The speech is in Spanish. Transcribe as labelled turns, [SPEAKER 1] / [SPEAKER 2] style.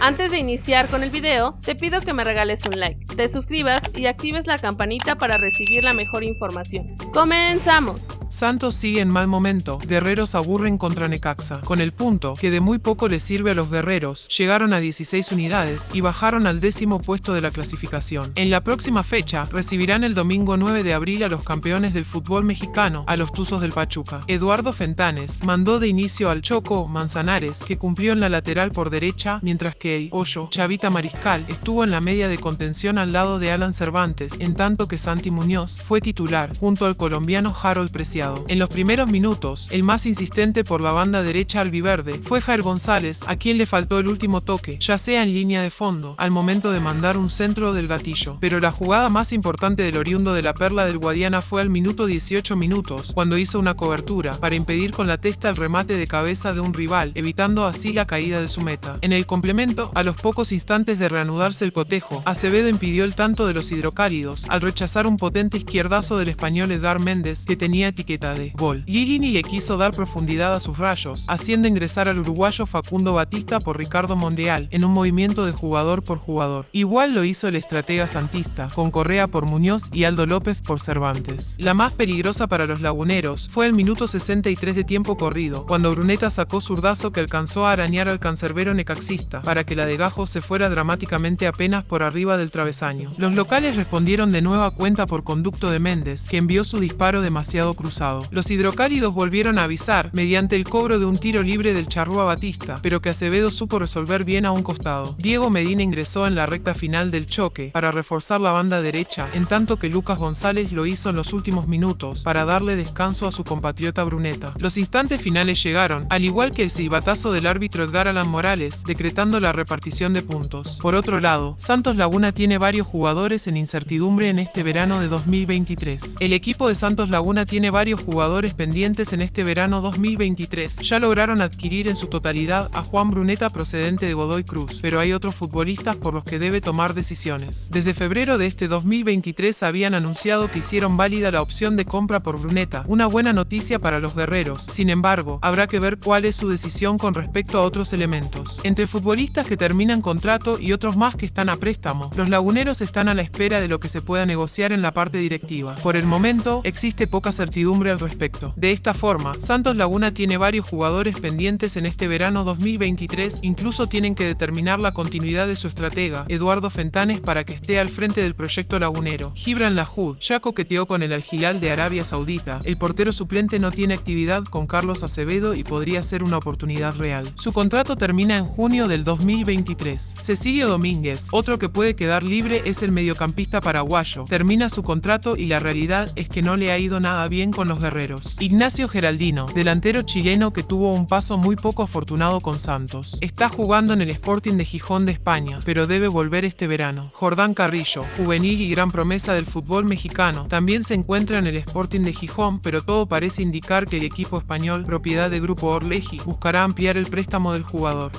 [SPEAKER 1] Antes de iniciar con el video, te pido que me regales un like, te suscribas y actives la campanita para recibir la mejor información. ¡Comenzamos!
[SPEAKER 2] Santos sigue en mal momento, guerreros aburren contra Necaxa, con el punto que de muy poco les sirve a los guerreros, llegaron a 16 unidades y bajaron al décimo puesto de la clasificación. En la próxima fecha, recibirán el domingo 9 de abril a los campeones del fútbol mexicano, a los Tuzos del Pachuca. Eduardo Fentanes mandó de inicio al Choco Manzanares, que cumplió en la lateral por derecha, mientras que el Hoyo Chavita Mariscal estuvo en la media de contención al lado de Alan Cervantes, en tanto que Santi Muñoz fue titular, junto al colombiano Harold Preciado. En los primeros minutos, el más insistente por la banda derecha albiverde fue Jair González, a quien le faltó el último toque, ya sea en línea de fondo, al momento de mandar un centro del gatillo. Pero la jugada más importante del oriundo de la Perla del Guadiana fue al minuto 18 minutos, cuando hizo una cobertura, para impedir con la testa el remate de cabeza de un rival, evitando así la caída de su meta. En el complemento, a los pocos instantes de reanudarse el cotejo, Acevedo impidió el tanto de los hidrocálidos, al rechazar un potente izquierdazo del español Edgar Méndez, que tenía etiqueta de gol. Giglini le quiso dar profundidad a sus rayos, haciendo ingresar al uruguayo Facundo Batista por Ricardo Monreal, en un movimiento de jugador por jugador. Igual lo hizo el estratega santista, con Correa por Muñoz y Aldo López por Cervantes. La más peligrosa para los laguneros fue el minuto 63 de tiempo corrido, cuando Bruneta sacó zurdazo que alcanzó a arañar al cancerbero necaxista, para que la de Gajo se fuera dramáticamente apenas por arriba del travesaño. Los locales respondieron de nueva cuenta por conducto de Méndez, que envió su disparo demasiado cruzado los hidrocálidos volvieron a avisar mediante el cobro de un tiro libre del Charrúa Batista, pero que Acevedo supo resolver bien a un costado. Diego Medina ingresó en la recta final del choque para reforzar la banda derecha, en tanto que Lucas González lo hizo en los últimos minutos para darle descanso a su compatriota Bruneta. Los instantes finales llegaron, al igual que el silbatazo del árbitro Edgar Alan Morales, decretando la repartición de puntos. Por otro lado, Santos Laguna tiene varios jugadores en incertidumbre en este verano de 2023. El equipo de Santos Laguna tiene varios jugadores pendientes en este verano 2023. Ya lograron adquirir en su totalidad a Juan Bruneta procedente de Godoy Cruz, pero hay otros futbolistas por los que debe tomar decisiones. Desde febrero de este 2023 habían anunciado que hicieron válida la opción de compra por Bruneta, una buena noticia para los guerreros. Sin embargo, habrá que ver cuál es su decisión con respecto a otros elementos. Entre futbolistas que terminan contrato y otros más que están a préstamo, los laguneros están a la espera de lo que se pueda negociar en la parte directiva. Por el momento, existe poca certidumbre al respecto. De esta forma, Santos Laguna tiene varios jugadores pendientes en este verano 2023, incluso tienen que determinar la continuidad de su estratega, Eduardo Fentanes, para que esté al frente del proyecto lagunero. Gibran Lahud ya coqueteó con el Al de Arabia Saudita. El portero suplente no tiene actividad con Carlos Acevedo y podría ser una oportunidad real. Su contrato termina en junio del 2023. Cecilio Domínguez, otro que puede quedar libre es el mediocampista paraguayo. Termina su contrato y la realidad es que no le ha ido nada bien los guerreros. Ignacio Geraldino, delantero chileno que tuvo un paso muy poco afortunado con Santos. Está jugando en el Sporting de Gijón de España, pero debe volver este verano. Jordán Carrillo, juvenil y gran promesa del fútbol mexicano, también se encuentra en el Sporting de Gijón, pero todo parece indicar que el equipo español, propiedad de Grupo Orleji, buscará ampliar el préstamo del jugador.